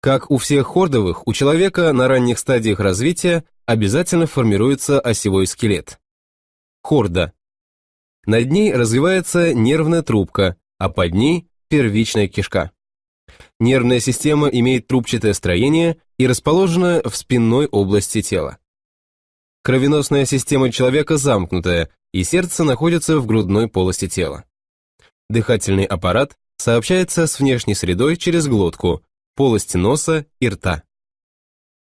Как у всех хордовых, у человека на ранних стадиях развития обязательно формируется осевой скелет. Хорда. Над ней развивается нервная трубка, а под ней первичная кишка. Нервная система имеет трубчатое строение и расположена в спинной области тела. Кровеносная система человека замкнутая, и сердце находится в грудной полости тела. Дыхательный аппарат сообщается с внешней средой через глотку, полости носа и рта.